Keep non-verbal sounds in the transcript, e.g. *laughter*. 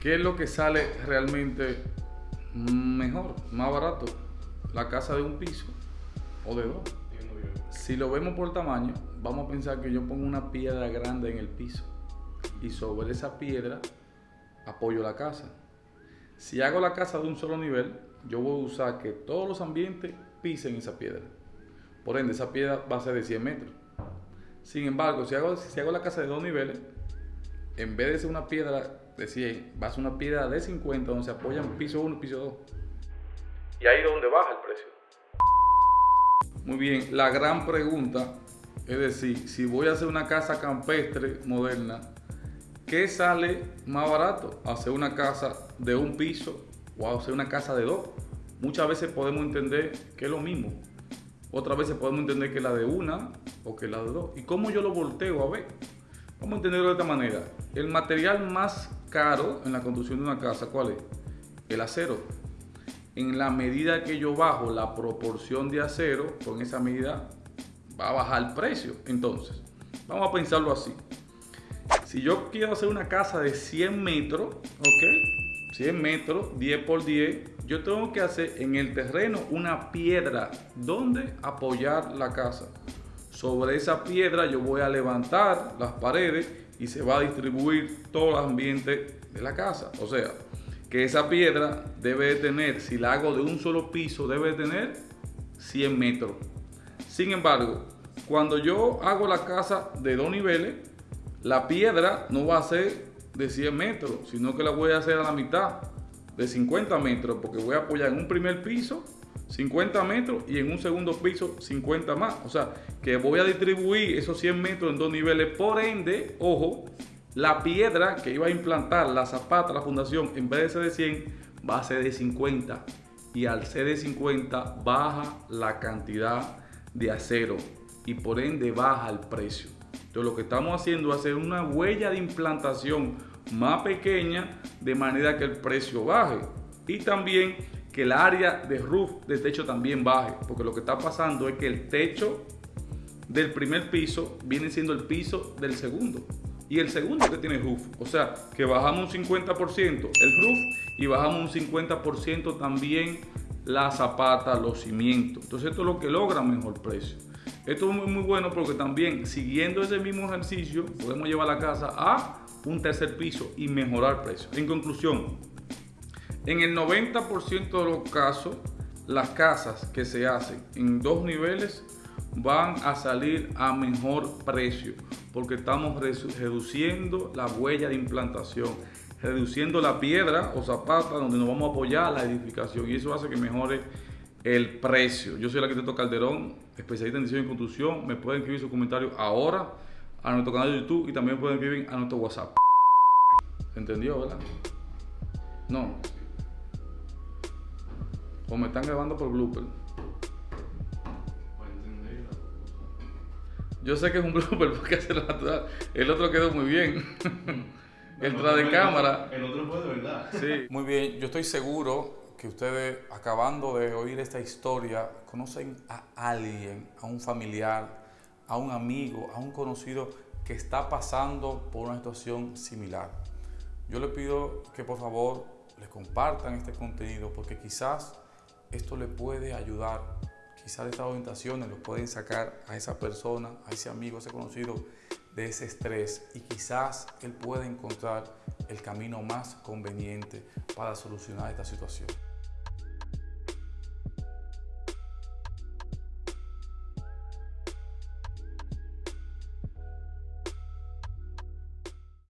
¿Qué es lo que sale realmente mejor, más barato? ¿La casa de un piso o de dos? Si lo vemos por tamaño, vamos a pensar que yo pongo una piedra grande en el piso y sobre esa piedra apoyo la casa. Si hago la casa de un solo nivel, yo voy a usar que todos los ambientes pisen esa piedra. Por ende, esa piedra va a ser de 100 metros. Sin embargo, si hago, si hago la casa de dos niveles, en vez de ser una piedra de 100, va a ser una piedra de 50 donde se apoyan piso 1 y piso 2. Y ahí es donde baja el precio. Muy bien, la gran pregunta es decir, si voy a hacer una casa campestre moderna, ¿qué sale más barato? ¿Hacer una casa de un piso o hacer una casa de dos? Muchas veces podemos entender que es lo mismo. Otras veces podemos entender que la de una o que la de dos. ¿Y cómo yo lo volteo a ver? Vamos a entenderlo de esta manera. El material más caro en la construcción de una casa, ¿cuál es? El acero. En la medida que yo bajo la proporción de acero, con esa medida va a bajar el precio. Entonces, vamos a pensarlo así. Si yo quiero hacer una casa de 100 metros, ¿ok? 100 metros, 10 por 10, yo tengo que hacer en el terreno una piedra donde apoyar la casa. Sobre esa piedra yo voy a levantar las paredes y se va a distribuir todo el ambiente de la casa. O sea, que esa piedra debe de tener, si la hago de un solo piso, debe de tener 100 metros. Sin embargo, cuando yo hago la casa de dos niveles, la piedra no va a ser de 100 metros, sino que la voy a hacer a la mitad de 50 metros, porque voy a apoyar en un primer piso 50 metros y en un segundo piso 50 más. O sea, que voy a distribuir esos 100 metros en dos niveles. Por ende, ojo, la piedra que iba a implantar, la zapata, la fundación, en vez de ser de 100, va a ser de 50. Y al ser de 50, baja la cantidad de acero y por ende baja el precio. Entonces lo que estamos haciendo es hacer una huella de implantación más pequeña de manera que el precio baje. Y también que el área de roof de techo también baje, porque lo que está pasando es que el techo del primer piso viene siendo el piso del segundo. Y el segundo que tiene roof, o sea, que bajamos un 50% el roof y bajamos un 50% también la zapata, los cimientos. Entonces esto es lo que logra mejor precio. Esto es muy, muy bueno porque también siguiendo ese mismo ejercicio podemos llevar la casa a un tercer piso y mejorar precio. En conclusión, en el 90% de los casos, las casas que se hacen en dos niveles van a salir a mejor precio porque estamos reduciendo la huella de implantación, reduciendo la piedra o zapata donde nos vamos a apoyar la edificación y eso hace que mejore el precio. Yo soy el arquitecto Calderón, especialista en diseño y construcción. Me pueden escribir sus comentarios ahora a nuestro canal de YouTube y también pueden escribir a nuestro WhatsApp. ¿Entendió, verdad? No. O me están grabando por blooper. Yo sé que es un *laughs* blooper porque es natural. El otro quedó muy bien. *laughs* el tras de cámara. El otro fue de verdad. Sí. *laughs* Muy bien, yo estoy seguro que ustedes, acabando de oír esta historia, conocen a alguien, a un familiar, a un amigo, a un conocido que está pasando por una situación similar. Yo le pido que por favor les compartan este contenido porque quizás esto le puede ayudar. Quizás estas orientaciones lo pueden sacar a esa persona, a ese amigo, a ese conocido de ese estrés y quizás él pueda encontrar el camino más conveniente para solucionar esta situación.